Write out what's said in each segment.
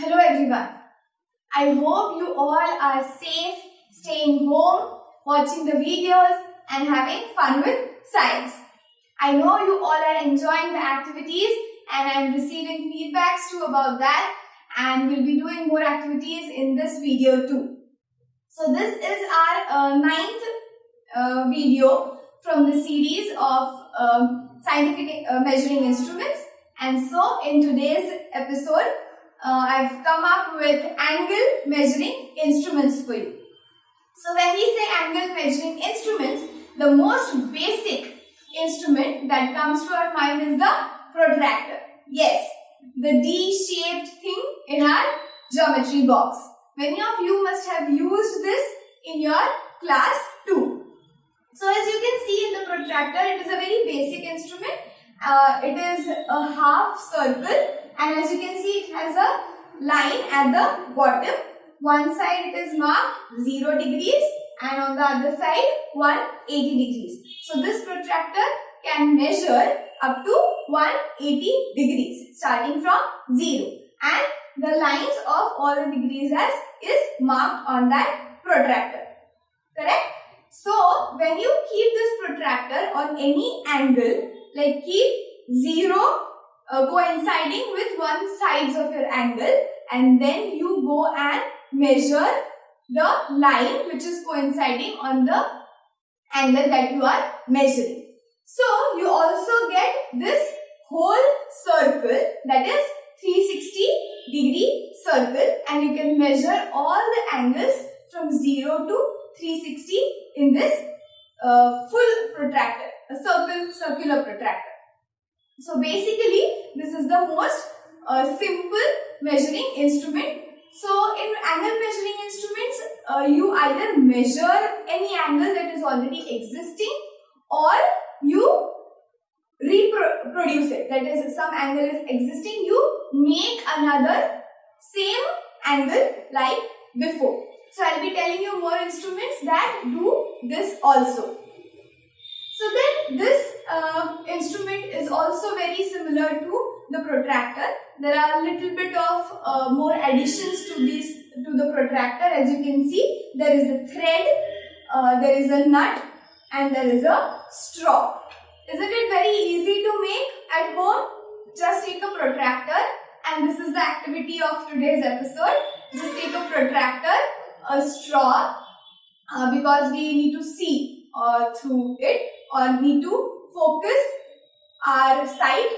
Hello everyone. I hope you all are safe, staying home, watching the videos and having fun with science. I know you all are enjoying the activities and I'm receiving feedbacks too about that and we'll be doing more activities in this video too. So this is our uh, ninth uh, video from the series of um, scientific uh, measuring instruments and so in today's episode uh, I've come up with angle measuring instruments for you. So when we say angle measuring instruments, the most basic instrument that comes to our mind is the protractor. Yes, the D-shaped thing in our geometry box. Many of you must have used this in your class too. So as you can see in the protractor, it is a very basic instrument. Uh, it is a half circle and as you can see it has a line at the bottom. One side it is marked 0 degrees and on the other side 180 degrees. So this protractor can measure up to 180 degrees starting from 0 and the lines of all the degrees as is marked on that protractor. Correct? So when you keep this protractor on any angle like keep 0 uh, coinciding with one sides of your angle and then you go and measure the line which is coinciding on the angle that you are measuring. So you also get this whole circle that is 360 degree circle and you can measure all the angles from 0 to 360 in this uh, full protractor, a circle, circular protractor. So basically this is the most uh, simple measuring instrument. So in angle measuring instruments, uh, you either measure any angle that is already existing or you reproduce it. That is, some angle is existing, you make another same angle like before. So I'll be telling you more instruments that do this also. So then this uh, instrument is also very similar to the protractor. There are a little bit of uh, more additions to this to the protractor. As you can see, there is a thread, uh, there is a nut and there is a straw. Isn't it very easy to make at home? Just take a protractor and this is the activity of today's episode. Just take a protractor, a straw uh, because we need to see uh, through it or need to focus our sight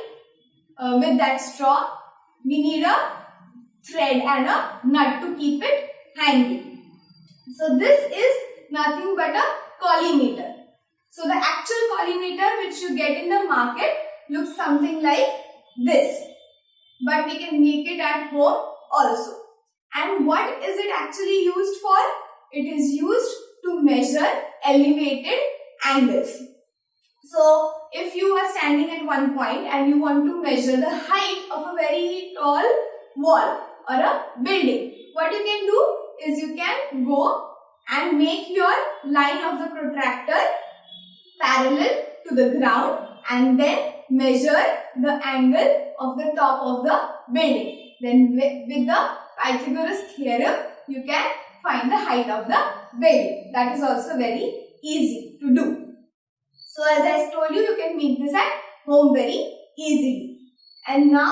uh, with that straw. We need a thread and a nut to keep it hanging. So this is nothing but a collimator. So the actual collimator which you get in the market looks something like this. But we can make it at home also. And what is it actually used for? It is used to measure elevated angles. So if you are standing at one point and you want to measure the height of a very tall wall or a building, what you can do is you can go and make your line of the protractor parallel to the ground and then measure the angle of the top of the building. Then with the Pythagoras theorem, you can find the height of the building. That is also very easy to do. So as I told you, you can make this at home very easily. And now,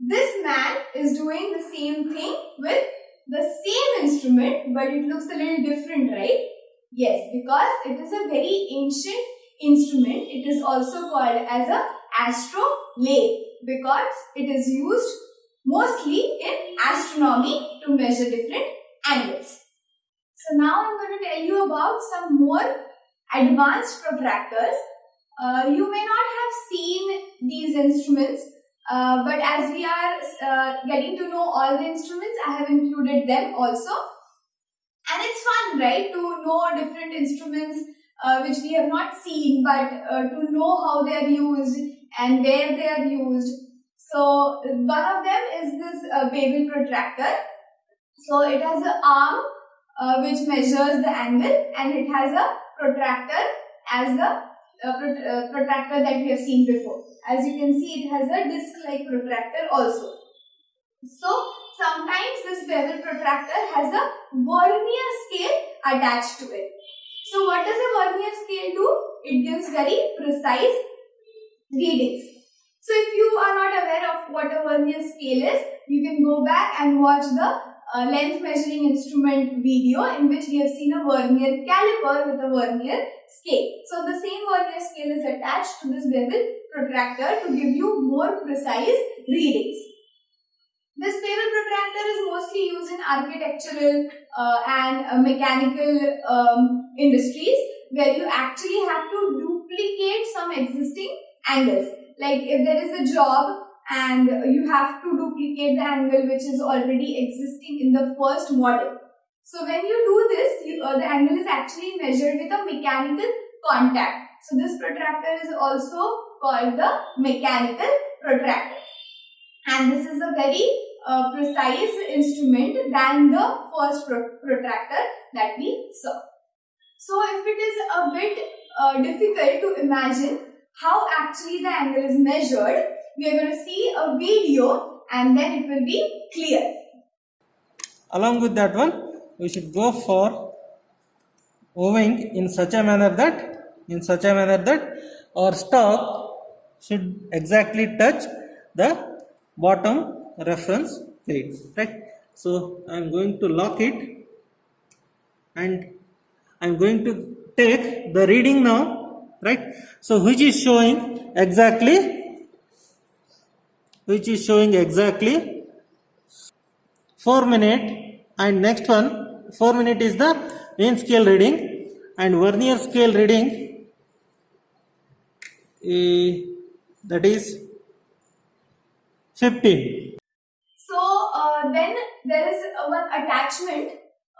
this man is doing the same thing with the same instrument, but it looks a little different, right? Yes, because it is a very ancient instrument. It is also called as a astrolabe because it is used mostly in astronomy to measure different angles. So now I'm going to tell you about some more advanced protractors. Uh, you may not have seen these instruments, uh, but as we are uh, getting to know all the instruments, I have included them also. And it's fun, right, to know different instruments uh, which we have not seen, but uh, to know how they are used and where they are used. So, one of them is this uh, bevel protractor. So, it has an arm uh, which measures the angle and it has a protractor as the uh, uh, protractor that we have seen before. As you can see, it has a disc-like protractor also. So, sometimes this bevel protractor has a vernier scale attached to it. So what does a vernier scale do? It gives very precise readings. So if you are not aware of what a vernier scale is, you can go back and watch the length measuring instrument video in which we have seen a vernier caliper with a vernier scale. So the same vernier scale is attached to this bevel protractor to give you more precise readings. This bevel protractor is mostly used in architectural uh, and uh, mechanical um, industries where you actually have to duplicate some existing angles. Like if there is a job and you have to duplicate the angle which is already existing in the first model. So when you do this, you, uh, the angle is actually measured with a mechanical contact. So this protractor is also called the mechanical protractor. And this is a very uh, precise instrument than the first pro protractor that we saw. So if it is a bit uh, difficult to imagine how actually the angle is measured, we are going to see a video and then it will be clear. Along with that one, we should go for moving in such a manner that in such a manner that our stock should exactly touch the bottom reference plate right so i am going to lock it and i am going to take the reading now right so which is showing exactly which is showing exactly 4 minute and next one 4 minute is the main scale reading and vernier scale reading eh, that is 15 So uh, then there is uh, one attachment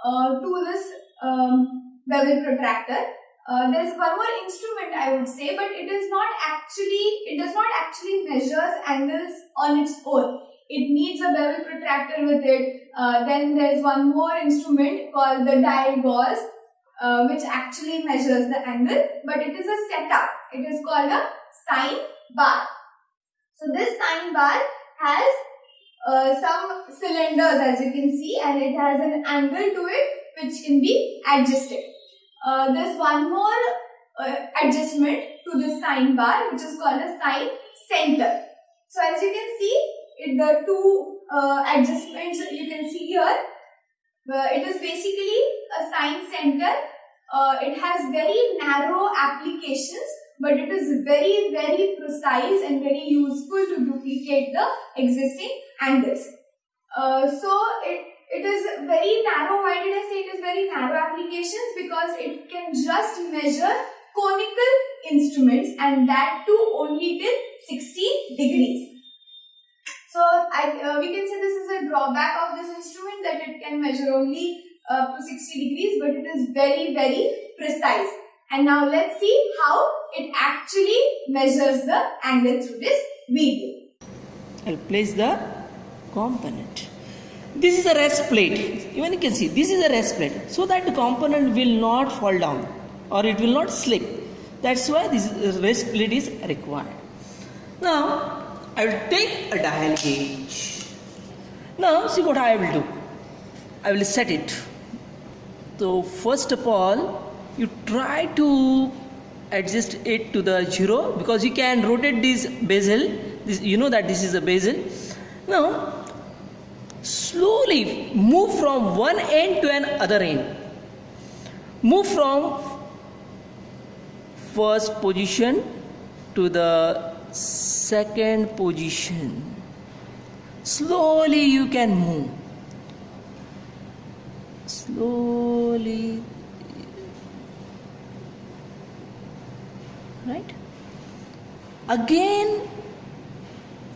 uh, to this um, bevel protractor. Uh, there is one more instrument I would say, but it is not actually, it does not measures angles on its own. It needs a bevel protractor with it. Uh, then there is one more instrument called the dial gauge, uh, which actually measures the angle, but it is a setup. It is called a sine bar. So this sine bar has uh, some cylinders as you can see and it has an angle to it which can be adjusted. Uh, there's one more uh, adjustment to the sine bar which is called a sine center. So as you can see it, the two uh, adjustments you can see here uh, it is basically a sine center. Uh, it has very narrow applications but it is very very precise and very useful to duplicate the existing angles. Uh, so it, it is very narrow. Why did I say it is very narrow applications? Because it can just measure conical instruments and that too only till 60 degrees. So I, uh, we can say this is a drawback of this instrument that it can measure only up to 60 degrees but it is very very precise. And now let's see how it actually measures the angle through this video. I'll place the component. This is a rest plate. Even you can see this is a rest plate. So that the component will not fall down or it will not slip. That's why this rest plate is required. Now I will take a dial gauge. Now see what I will do. I will set it. So first of all you try to adjust it to the zero because you can rotate this bezel this, you know that this is a bezel now slowly move from one end to another end move from first position to the second position. Slowly you can move. Slowly. Right? Again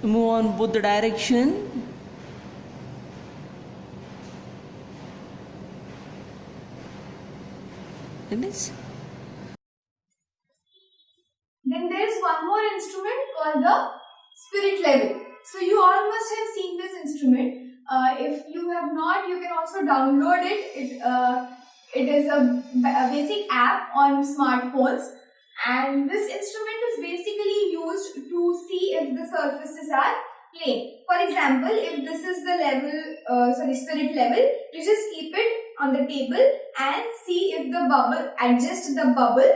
move on both the direction. Like this not, you can also download it. It, uh, it is a, a basic app on smartphones and this instrument is basically used to see if the surfaces are plane. For example, if this is the level, uh, sorry, spirit level, you just keep it on the table and see if the bubble, adjust the bubble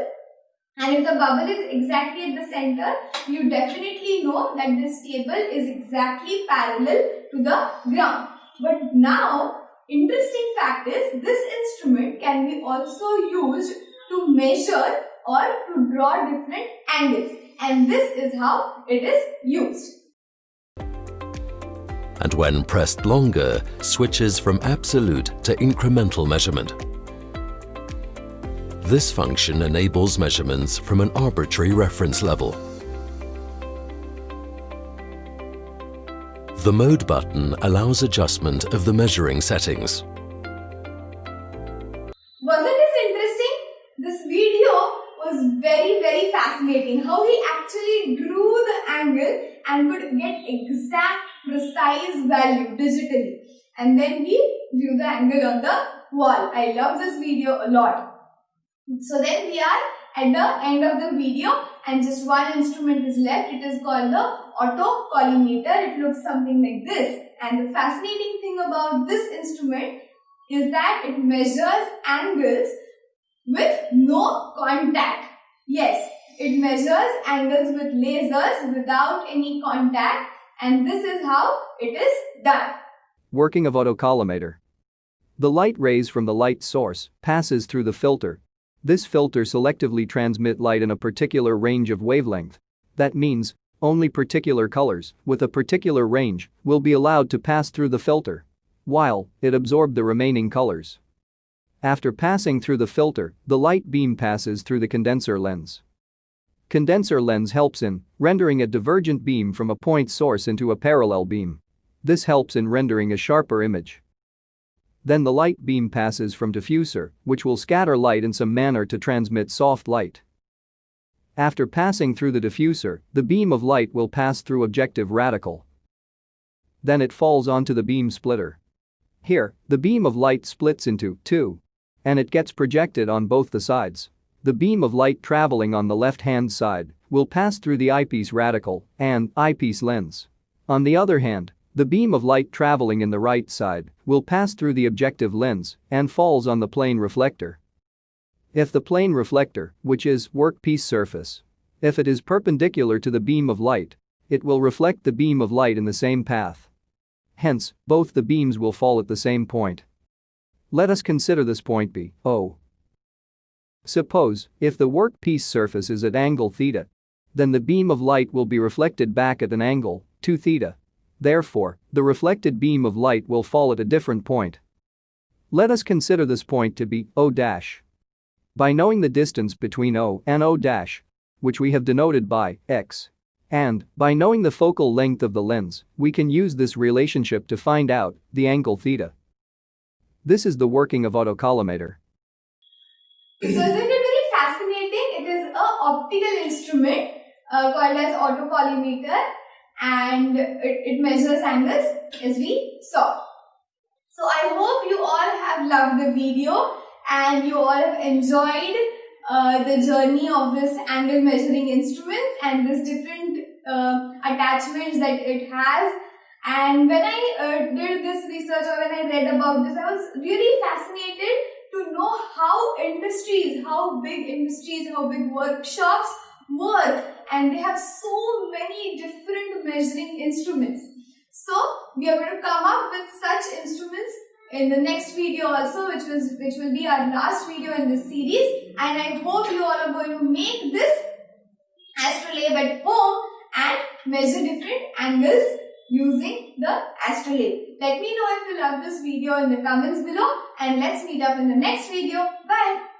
and if the bubble is exactly at the center, you definitely know that this table is exactly parallel to the ground. But now, interesting fact is this instrument can be also used to measure or to draw different angles and this is how it is used. and when pressed longer, switches from absolute to incremental measurement. This function enables measurements from an arbitrary reference level. The Mode button allows adjustment of the measuring settings. Wasn't this interesting? This video was very very fascinating. How he actually drew the angle and could get exact precise value digitally. And then he drew the angle on the wall. I love this video a lot. So then we are at the end of the video and just one instrument is left. It is called the autocollimator. It looks something like this. And the fascinating thing about this instrument is that it measures angles with no contact. Yes, it measures angles with lasers without any contact and this is how it is done. Working of autocollimator. The light rays from the light source passes through the filter. This filter selectively transmit light in a particular range of wavelength. That means only particular colors with a particular range will be allowed to pass through the filter, while it absorb the remaining colors. After passing through the filter, the light beam passes through the condenser lens. Condenser lens helps in rendering a divergent beam from a point source into a parallel beam. This helps in rendering a sharper image. Then the light beam passes from diffuser, which will scatter light in some manner to transmit soft light. After passing through the diffuser, the beam of light will pass through objective reticle. Then it falls onto the beam splitter. Here, the beam of light splits into two. And it gets projected on both the sides. The beam of light traveling on the left-hand side will pass through the eyepiece reticle and eyepiece lens. On the other hand, the beam of light traveling in the right side will pass through the objective lens and falls on the plane reflector. If the plane reflector, which is workpiece surface, if it is perpendicular to the beam of light, it will reflect the beam of light in the same path. Hence, both the beams will fall at the same point. Let us consider this point be O. Suppose, if the workpiece surface is at angle theta, then the beam of light will be reflected back at an angle, 2 theta. Therefore, the reflected beam of light will fall at a different point. Let us consider this point to be O dash. By knowing the distance between O and O which we have denoted by x, and by knowing the focal length of the lens, we can use this relationship to find out the angle theta. This is the working of autocollimator. So isn't it very fascinating? It is an optical instrument uh, called as autocollimator and it, it measures angles as we saw. So I hope you all have loved the video and you all have enjoyed uh, the journey of this angle measuring instrument and this different uh, attachments that it has and when I uh, did this research or when I read about this I was really fascinated to know how industries, how big industries, how big workshops work and they have so many different measuring instruments. So we are going to come up with such instruments in the next video also which was which will be our last video in this series and I hope you all are going to make this astrolabe at home and measure different angles using the astrolabe. Let me know if you love this video in the comments below and let's meet up in the next video. Bye.